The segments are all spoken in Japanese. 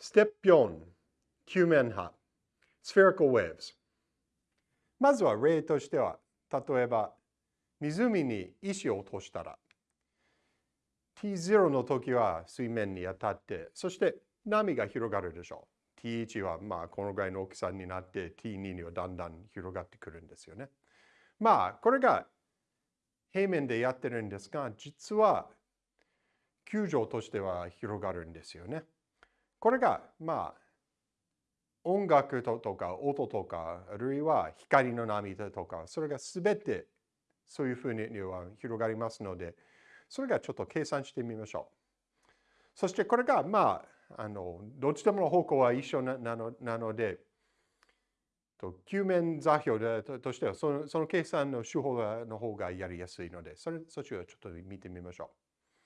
Step 4、球面波、spherical waves。まずは例としては、例えば、湖に石を落としたら、T0 の時は水面に当たって、そして波が広がるでしょう。T1 はまあこのぐらいの大きさになって T2 にはだんだん広がってくるんですよね。まあこれが平面でやってるんですが、実は球場としては広がるんですよね。これがまあ音楽とか音とかあるいは光の波とかそれが全てそういうふうには広がりますのでそれがちょっと計算してみましょう。そしてこれがまああのどっちでもの方向は一緒なのなのでと球面座標でとしてはそのその計算の手法の方がやりやすいのでそれそっちをちょっと見てみましょ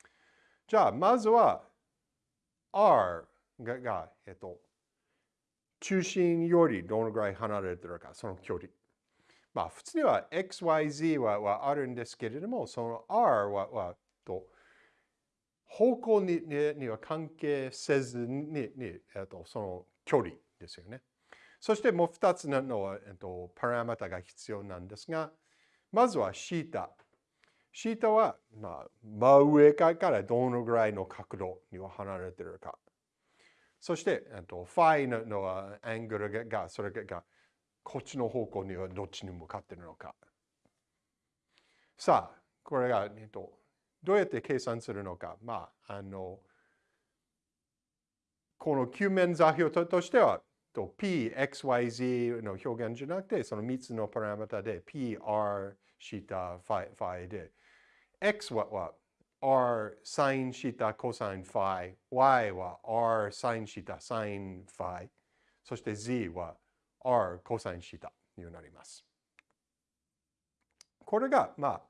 う。じゃあまずは R がが、えっと、中心よりどのぐらい離れてるか、その距離。まあ、普通には XYZ ははあるんですけれども、その R ははと方向にには関係せずにに、えっと、その距離ですよね。そしてもう2つの、えっと、パラメータが必要なんですが、まずはシータ。シータは、まあ、真上からどのぐらいの角度には離れてるか。そして、えっとファイののアングルが、それがこっちの方向にはどっちに向かっているのか。さあ、これが、えっと、どうやって計算するのか。まあ、あの、この球面座標としては、と P、XYZ の表現じゃなくて、その3つのパラメータで P、R、シータ、ファイで、X は r sin シタ cosine phi、y は r sin シタ sin phi、そして z は r cosine シタになります。これが、ま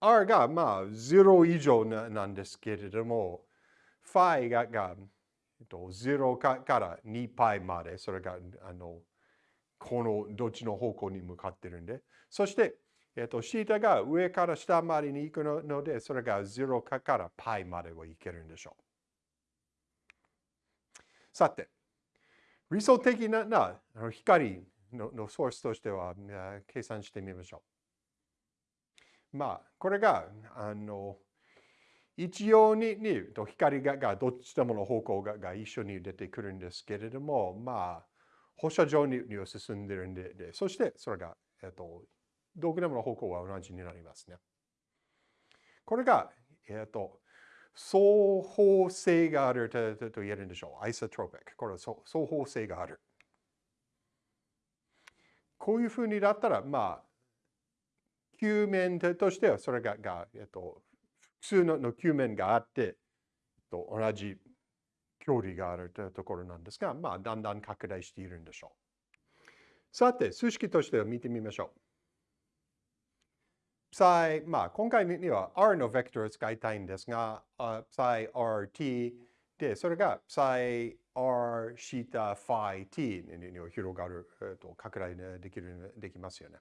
あ、r が、まあ、0以上なんですけれども、phi がが、えっと、0かから2 π まで、それが、あの、このどっちの方向に向かってるんで、そして、えっと、シータが上から下までに行くので、それが0から π まではいけるんでしょう。さて、理想的なな光ののソースとしては計算してみましょう。まあ、これが、あの、一様にに光ががどっちでもの方向がが一緒に出てくるんですけれども、まあ、放射状にに進んでるんでで、そしてそれが、えっと、どこでもの方向は同じになりますね。これが、えっ、ー、と、双方性があるとと言えるんでしょう。アイソトロピック。これは双方性がある。こういうふうになったら、まあ、球面としてはそれが、がえっ、と、複数のの球面があって、と同じ距離があるというところなんですが、まあ、だんだん拡大しているんでしょう。さて、数式としては見てみましょう。psi、まあ、今回には r のベクトルを使いたいんですが、uh, psi rt で、それが psi r シータ phi t に広がる、えー、と拡大できるできますよね。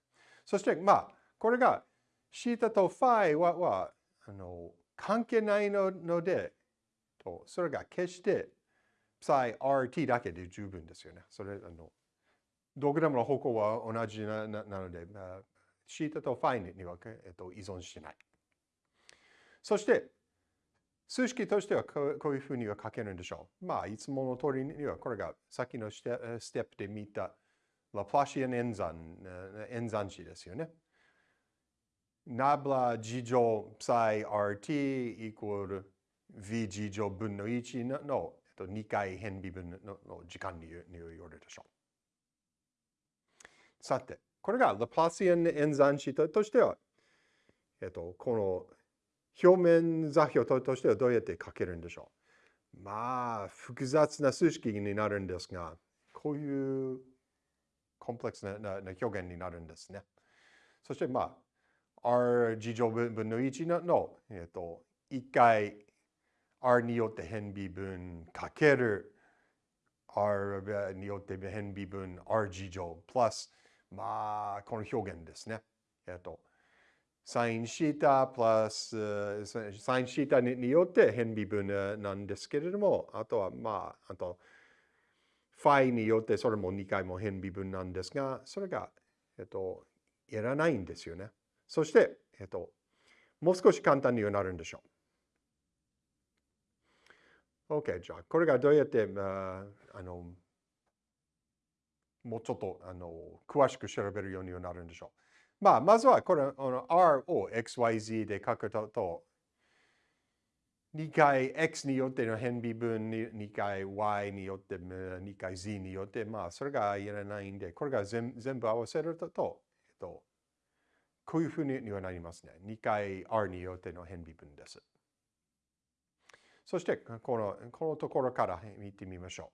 そして、まあ、これがシータと phi ははあの関係ないので、とそれが決して psi rt だけで十分ですよね。それあのどこでもの方向は同じななので、まあ、シータとファインには、えっと、依存しない。そして、数式としてはこういうふうには書けるんでしょう。まあ、いつもの通りには、これがさっきのステップで見たラプラシアン演算、演算子ですよね。ナブラ事乗 psi rt イコール v 事乗分の1の、2回変微分のの時間に言われるでしょう。さて、これがラプラシアン演算子としては、えっと、この表面座標としてはどうやって書けるんでしょうまあ、複雑な数式になるんですが、こういうコンプレックスな表現になるんですね。そして、まあ、r 事乗分の1のの、えっと、1回 r によって変微分かける r によって変微分 r 事乗プラスまあ、この表現ですね。えっと、サインシータプラス、サインシータによって変微分なんですけれども、あとは、まあ、あと、ファイによってそれも2回も変微分なんですが、それが、えっと、いらないんですよね。そして、えっと、もう少し簡単になるんでしょう。OK、じゃあ、これがどうやって、まああの、もうちょっとあの詳しく調べるようになるんでしょう。まあ、まずはこれ、あの R を XYZ で書くと、2回 X によっての変微分、2回 Y によって、2回 Z によって、まあ、それがいらないんで、これが全部合わせると、えっと、こういうふうにはなりますね。2回 R によっての変微分です。そして、このこのところから見てみましょ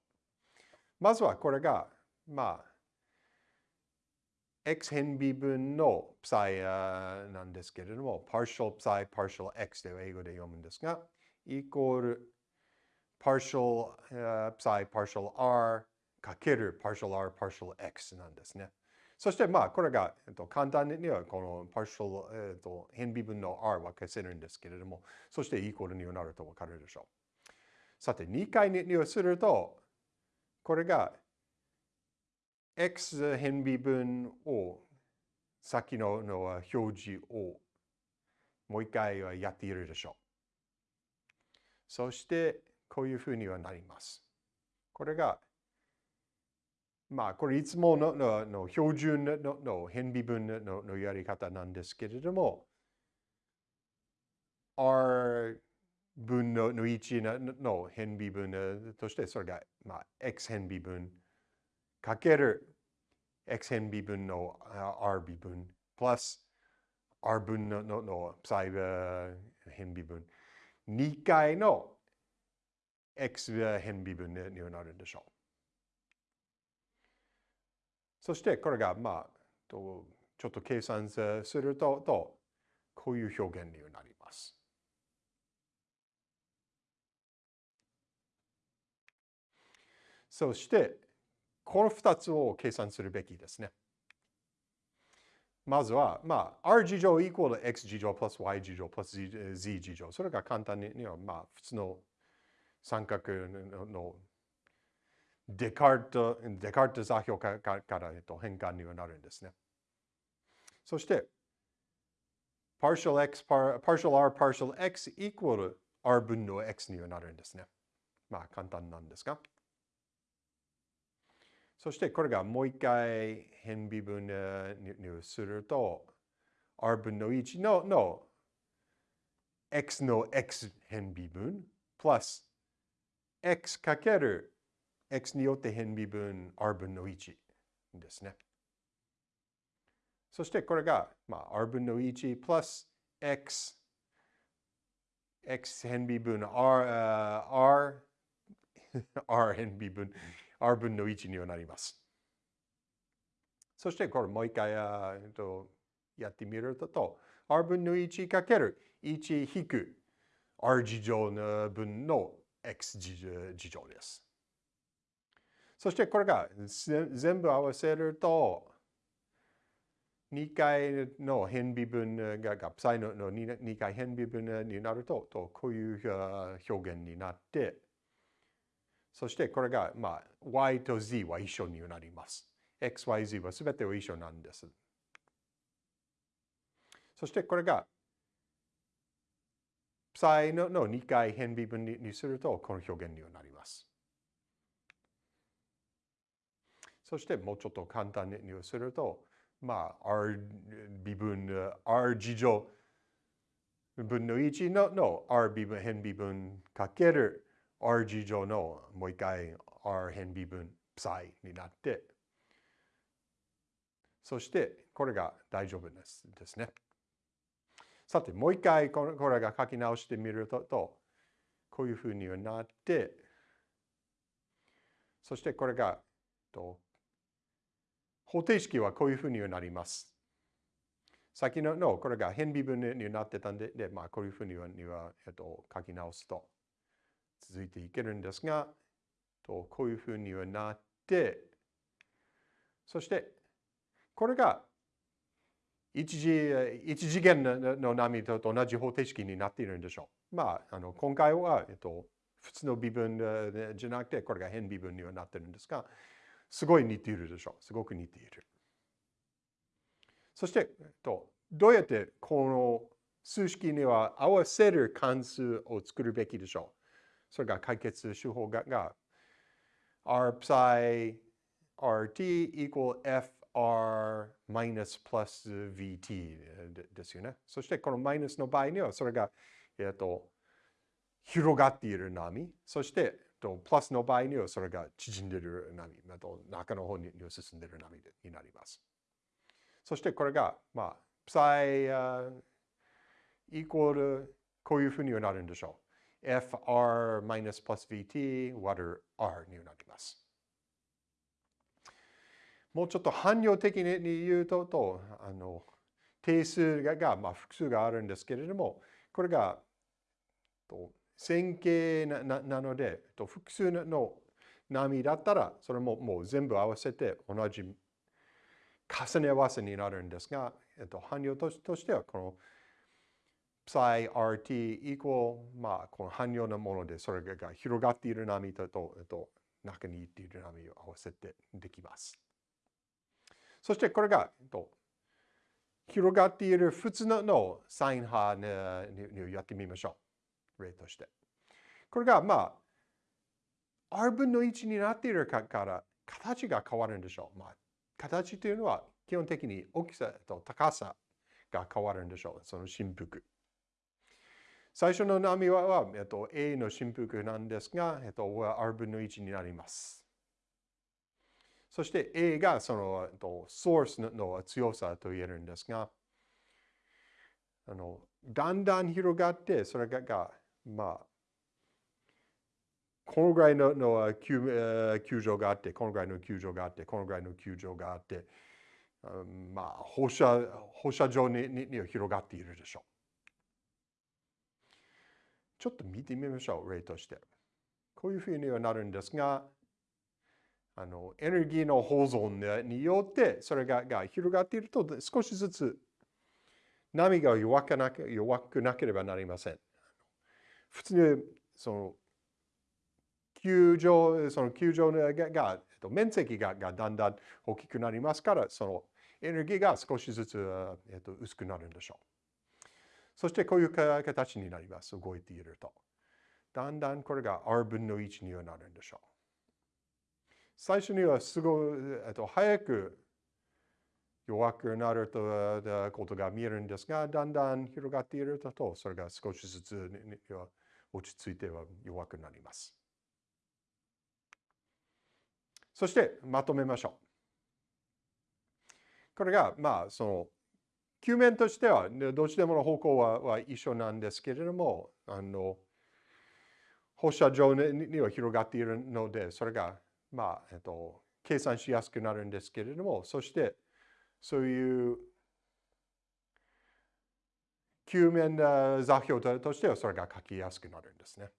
う。まずはこれがまあ、x 変微分の psi なんですけれども、partial psi, partial x で英語で読むんですが、イコール partial psi, partial r かける partial r, partial x なんですね。そしてまあこれが、えっと、簡単にはこの partial、えっと、変微分の r は消せるんですけれども、そしてイコールになると分かるでしょう。さて、2回にをすると、これが x 変微分を先のの表示をもう一回はやっているでしょう。そしてこういうふうにはなります。これがまあこれいつもののの標準のの変微分ののやり方なんですけれども R 分のの1の変微分としてそれが、まあ、x 変微分かける x 変微分の r 微分 plus r 分ののの psi 変微分2回の x 変微分になるんでしょう。そしてこれがまあちょっと計算するととこういう表現になります。そしてこの2つを計算するべきですね。まずは、まあ、r 事乗イコール x 事乗 plus y 事乗 plus z 事乗。それが簡単に、まあ、普通の三角のデカルト、デカルト座標からから、えっと、変換にはなるんですね。そして、partial x, partial r, partial x イコール r 分の x にはなるんですね。まあ、簡単なんですが。そしてこれがもう一回変微分にすると r 分の1のの x の x 変微分 plus x かける x によって変微分 r 分の1ですね。そしてこれが、まあ、r 分の1 plus x x 変微分 r, r, r 変微分 r 分の1にはなります。そしてこれもう一回やってみると、r 分の1かける1引く r 事乗の分の x 事乗です。そしてこれが全部合わせると、2回の変微分が、がプサイの 2, 回変微分になると、とこういう表現になって、そしてこれが、まあ、y と z は一緒になります。x, y, z は全ては一緒なんです。そしてこれが、プサイのの2回変微分にすると、この表現になります。そしてもうちょっと簡単にすると、まあ、r 微分、r 事乗分の1のの r 微分変微分かける r 事乗のもう一回 r 変微分 psi になって、そしてこれが大丈夫ですですね。さて、もう一回これが書き直してみると、こういうふうにはなって、そしてこれが、と方程式はこういうふうにはなります。先ののこれが変微分になってたんで、でまあ、こういうふうにはには、えっと、書き直すと。続いていけるんですが、とこういうふうにはなって、そしてこれが一次一次元の波と同じ方程式になっているんでしょう。まあ、あの今回は、えっと、普通の微分じゃなくて、これが変微分にはなってるんですが、すごい似ているでしょう。すごく似ている。そして、えっとどうやってこの数式には合わせる関数を作るべきでしょう。それが解決手法がが r psi rt equal fr minus plus vt ですよね。そしてこのマイナスの場合にはそれが、えっと、広がっている波。そしてと、プラスの場合にはそれが縮んでいる波。中の方に進んでいる波になります。そしてこれが、まあ、psi イコールこういうふうにはなるんでしょう。Fr minus plus vt 割る r になります。もうちょっと汎用的に言うと、とあの定数が、まあ、複数があるんですけれども、これがと線形ななので、と複数の波だったら、それももう全部合わせて同じ重ね合わせになるんですが、えっと、汎用としては、この psi rt equal まあこの汎用なものでそれが広がっている波と、えっと、中にいっている波を合わせてできます。そしてこれが、と、広がっている普通のサイン波にやってみましょう。例として。これがまあ r 分の1になっているから形が変わるんでしょう。まあ、形というのは基本的に大きさと高さが変わるんでしょう。その振幅。最初の波は、えっと、A の振幅なんですが、えっと、R 分の1になります。そして A がその、えっと、ソースの強さと言えるんですが、あのだんだん広がって、それが、まあ、このぐらいのの球場があって、このぐらいの球場があって、このぐらいの球場があって、まあ、放射放射状にに広がっているでしょう。ちょっと見てみましょう、例として。こういうふうにはなるんですが、あのエネルギーの保存によってそれがが広がっていると少しずつ波が弱くなけ弱くなければなりません。普通にその球場、その球場がが面積ががだんだん大きくなりますから、そのエネルギーが少しずつ、えっと、薄くなるんでしょう。そしてこういう形になります。動いていると。だんだんこれが R 分の1にはなるんでしょう。最初にはすごい、えっと、早く弱くなるとことが見えるんですが、だんだん広がっていると、それが少しずつ落ち着いては弱くなります。そしてまとめましょう。これが、まあ、その球面としては、どっちでもの方向はは一緒なんですけれども、あの放射状には広がっているので、それが、まあ、えっと、計算しやすくなるんですけれども、そして、そういう球面座標としてはそれが書きやすくなるんですね。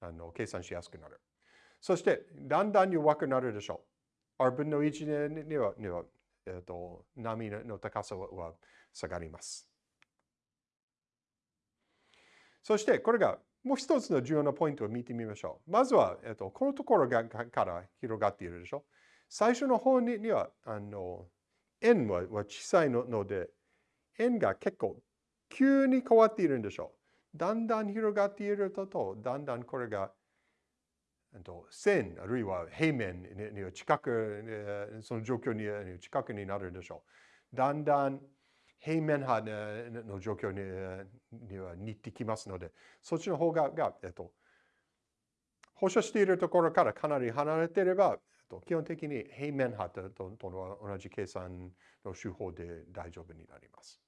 あの計算しやすくなる。そして、だんだん弱くなるでしょう。R 分の1にはにはえーと、波の高さは下がります。そしてこれがもう一つの重要なポイントを見てみましょう。まずは、えーと、このところがから広がっているでしょ。最初の方にはあの円は小さいので円が結構急に変わっているんでしょう。だんだん広がっていると、だんだんこれが線あるいは平面に近く、その状況に近くになるでしょう。だんだん平面派の状況には似てきますので、そっちの方がが、えっと、放射しているところからかなり離れていれば、基本的に平面派との同じ計算の手法で大丈夫になります。